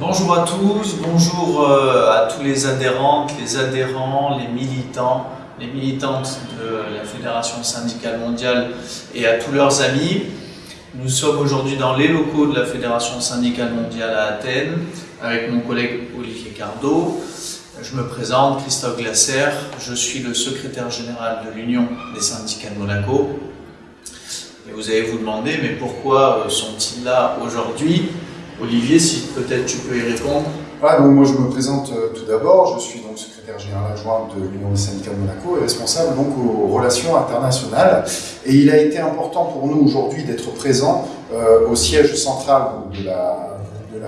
Bonjour à tous, bonjour euh, à tous les adhérentes, les adhérents, les militants, les militantes de la Fédération syndicale mondiale et à tous leurs amis. Nous sommes aujourd'hui dans les locaux de la Fédération syndicale mondiale à Athènes avec mon collègue Olivier Cardot. Je me présente, Christophe Glasser, je suis le secrétaire général de l'Union des syndicats de Monaco. Vous allez vous demander, mais pourquoi euh, sont-ils là aujourd'hui? Olivier, si peut-être tu peux y répondre. Voilà, donc moi je me présente euh, tout d'abord, je suis donc secrétaire général adjoint de l'Union des syndicats de Monaco et responsable donc aux relations internationales. Et il a été important pour nous aujourd'hui d'être présent euh, au siège central de la,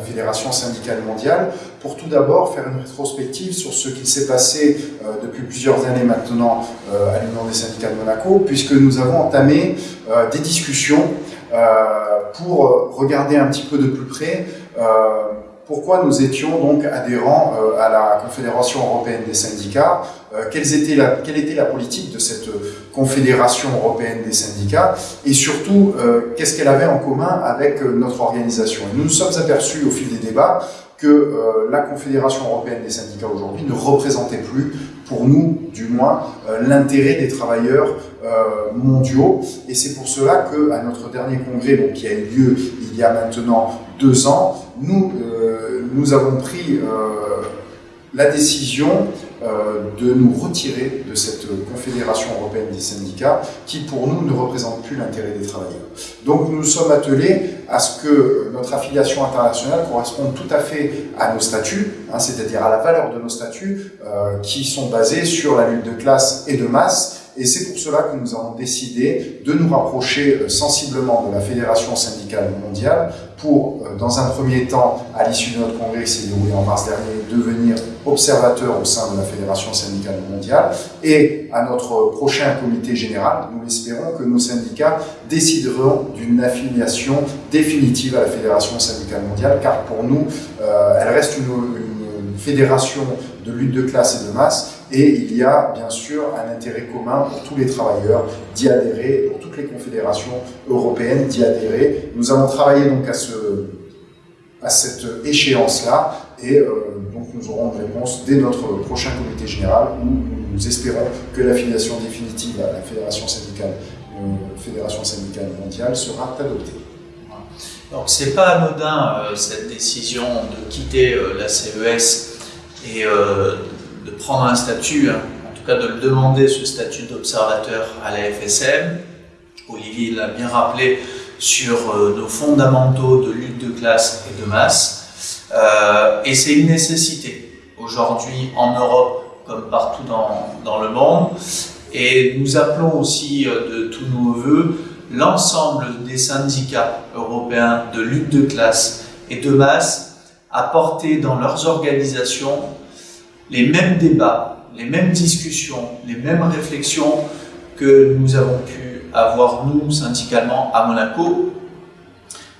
Fédération syndicale mondiale pour tout d'abord faire une rétrospective sur ce qui s'est passé euh, depuis plusieurs années maintenant à l'Union des syndicats de Monaco, puisque nous avons entamé des discussions pour regarder un petit peu de plus près pourquoi nous étions donc adhérents à la Confédération européenne des syndicats, quelle, était la, quelle était la politique de cette Confédération européenne des syndicats, et surtout, qu'est-ce qu'elle avait en commun avec notre organisation. Nous nous sommes aperçus au fil des débats que euh, la Confédération européenne des syndicats aujourd'hui ne représentait plus, pour nous du moins, euh, l'intérêt des travailleurs euh, mondiaux. Et c'est pour cela que à notre dernier congrès, qui a eu lieu il y a maintenant deux ans, nous, nous avons pris la décision euh, de nous retirer de cette Confédération européenne des syndicats qui, pour nous, ne représente plus l'intérêt des travailleurs. Donc nous nous sommes attelés à ce que notre affiliation internationale corresponde tout à fait à nos statuts, hein, c'est-à-dire à la valeur de nos statuts euh, qui sont basés sur la lutte de classe et de masse, et c'est pour cela que nous avons décidé de nous rapprocher euh, sensiblement de la Fédération syndicale mondiale pour, euh, dans un premier temps, à l'issue de notre congrès qui s'est déroulé en mars dernier, devenir observateur au sein de la Fédération syndicale mondiale. Et à notre prochain comité général, nous espérons que nos syndicats décideront d'une affiliation définitive à la Fédération syndicale mondiale, car pour nous, euh, elle reste une, une fédération de lutte de classe et de masse, et il y a bien sûr un intérêt commun pour tous les travailleurs d'y adhérer, pour toutes les confédérations européennes d'y adhérer. Nous allons travailler donc à, ce, à cette échéance-là et euh, donc nous aurons une réponse dès notre prochain comité général où nous espérons que l'affiliation définitive à la Fédération syndicale, euh, syndicale mondiale sera adoptée. Donc c'est pas anodin euh, cette décision de quitter la CES et de prendre un statut, hein, en tout cas de le demander, ce statut d'observateur à la FSM. Olivier l'a bien rappelé sur euh, nos fondamentaux de lutte de classe et de masse. Euh, et c'est une nécessité aujourd'hui en Europe comme partout dans, dans, le monde. Et nous appelons aussi euh, de tous nos voeux l'ensemble des syndicats européens de lutte de classe et de masse à porter dans leurs organisations les mêmes débats, les mêmes discussions, les mêmes réflexions que nous avons pu avoir, nous, syndicalement, à Monaco.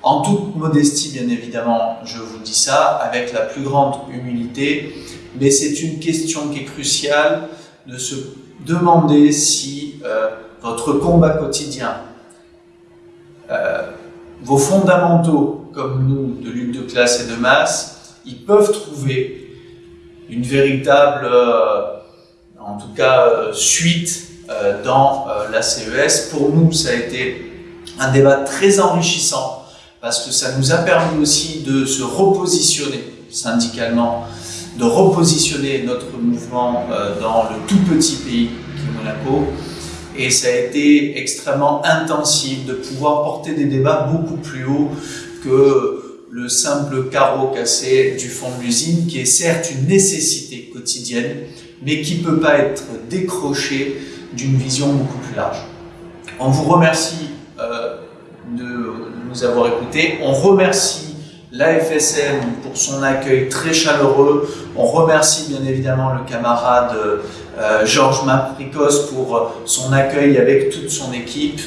En toute modestie, bien évidemment, je vous dis ça, avec la plus grande humilité, mais c'est une question qui est cruciale de se demander si euh, votre combat quotidien, euh, vos fondamentaux, comme nous, de lutte de classe et de masse, ils peuvent trouver une véritable, euh, en tout cas, euh, suite euh, dans la CES. Pour nous, ça a été un débat très enrichissant parce que ça nous a permis aussi de se repositionner syndicalement, de repositionner notre mouvement dans le tout petit pays qui est Monaco. Et ça a été extrêmement intensif de pouvoir porter des débats beaucoup plus haut que le simple carreau cassé du fond de l'usine, qui est certes une nécessité quotidienne, mais qui ne peut pas être décroché d'une vision beaucoup plus large. On vous remercie euh, de nous avoir écoutés. On remercie l'AFSM pour son accueil très chaleureux. On remercie bien évidemment le camarade euh, Georges Mapricos pour son accueil avec toute son équipe.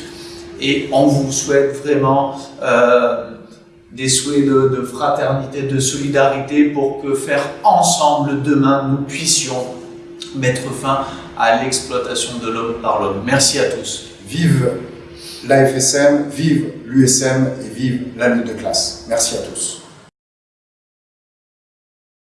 Et on vous souhaite vraiment euh, des souhaits de, fraternité, de solidarité pour que faire ensemble demain nous puissions mettre fin à l'exploitation de l'homme par l'homme. Merci à tous. Vive l'AFSM, vive l'USM et vive la lutte de classe. Merci à tous.